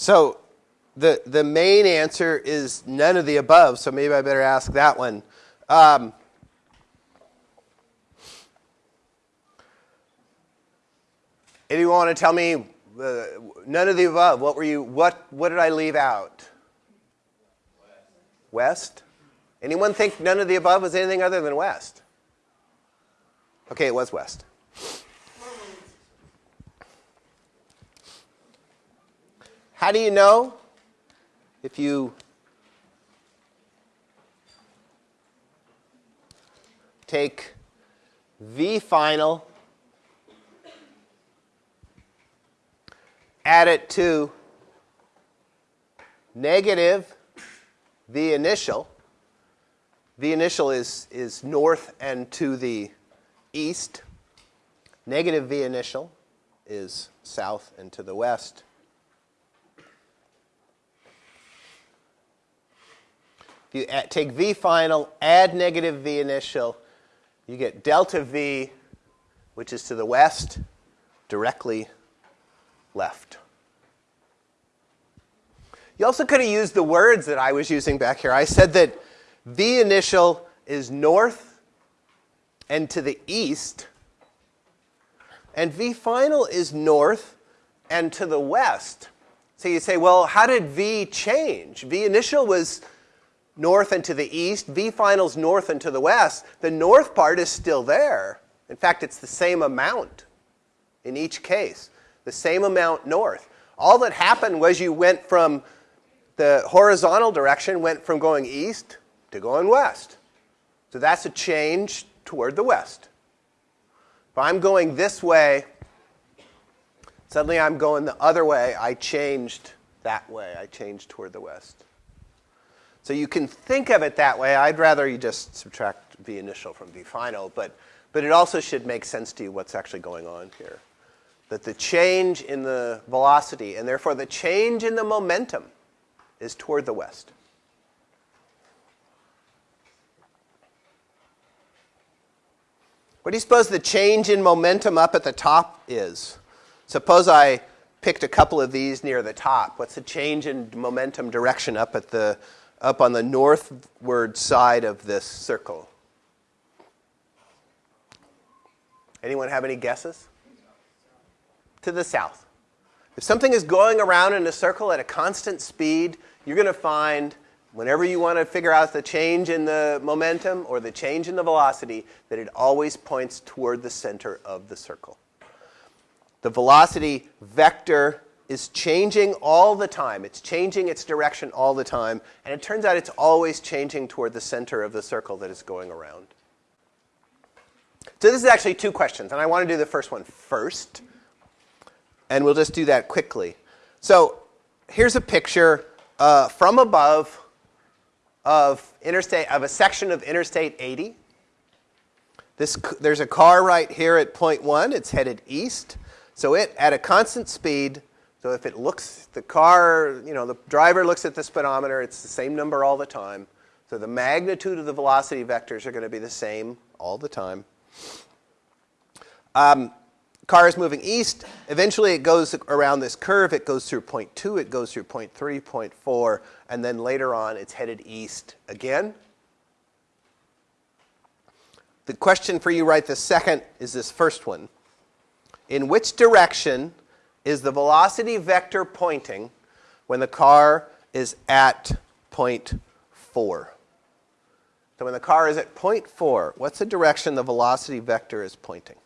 So the, the main answer is none of the above, so maybe I better ask that one. Um, anyone want to tell me uh, none of the above? What were you? What what did I leave out? West. West. Anyone think none of the above was anything other than west? Okay, it was west. How do you know? If you take V final, add it to negative V initial. V initial is, is north and to the east. Negative V initial is south and to the west. If you add, take V final, add negative V initial, you get delta V, which is to the west, directly left. You also could have used the words that I was using back here. I said that V initial is north and to the east, and V final is north and to the west. So you say, well, how did V change? V initial was north and to the east, V finals north and to the west, the north part is still there. In fact, it's the same amount in each case, the same amount north. All that happened was you went from the horizontal direction, went from going east to going west. So that's a change toward the west. If I'm going this way, suddenly I'm going the other way, I changed that way. I changed toward the west. So you can think of it that way. I'd rather you just subtract V initial from V final, but, but it also should make sense to you what's actually going on here. That the change in the velocity, and therefore the change in the momentum, is toward the west. What do you suppose the change in momentum up at the top is? Suppose I picked a couple of these near the top. What's the change in momentum direction up at the up on the northward side of this circle. Anyone have any guesses? To the south. If something is going around in a circle at a constant speed, you're going to find, whenever you want to figure out the change in the momentum or the change in the velocity, that it always points toward the center of the circle. The velocity vector is changing all the time. It's changing its direction all the time. And it turns out it's always changing toward the center of the circle that is going around. So this is actually two questions. And I want to do the first one first. And we'll just do that quickly. So here's a picture uh, from above of, interstate, of a section of Interstate 80. This, there's a car right here at point 1. It's headed east. So it, at a constant speed, so if it looks, the car, you know, the driver looks at the speedometer, it's the same number all the time. So the magnitude of the velocity vectors are going to be the same all the time. Um, car is moving east. Eventually, it goes around this curve. It goes through point 2, it goes through point 3, point 4, and then later on, it's headed east again. The question for you right this second is this first one. In which direction is the velocity vector pointing when the car is at point 4. So when the car is at point 4, what's the direction the velocity vector is pointing?